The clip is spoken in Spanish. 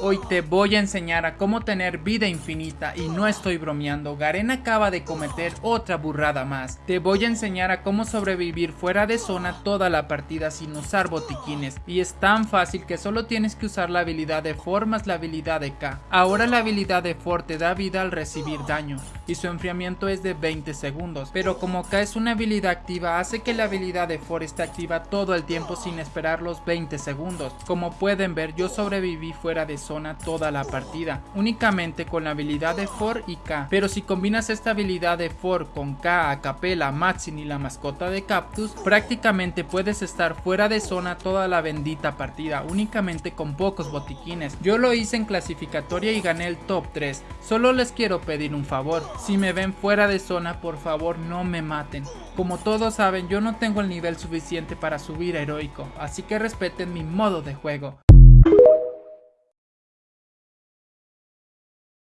Hoy te voy a enseñar a cómo tener vida infinita y no estoy bromeando, Garen acaba de cometer otra burrada más. Te voy a enseñar a cómo sobrevivir fuera de zona toda la partida sin usar botiquines y es tan fácil que solo tienes que usar la habilidad de For más la habilidad de K. Ahora la habilidad de For te da vida al recibir daño y su enfriamiento es de 20 segundos, pero como K es una habilidad activa hace que la habilidad de For esté activa todo el tiempo sin esperar los 20 segundos. Como pueden ver yo sobreviví fuera de zona toda la partida, únicamente con la habilidad de For y K. Pero si combinas esta habilidad de For con K, Acapella, Maxin y la mascota de Cactus, prácticamente puedes estar fuera de zona toda la bendita partida, únicamente con pocos botiquines. Yo lo hice en clasificatoria y gané el top 3. Solo les quiero pedir un favor, si me ven fuera de zona por favor no me maten. Como todos saben yo no tengo el nivel suficiente para subir a heroico, así que respeten mi modo de juego.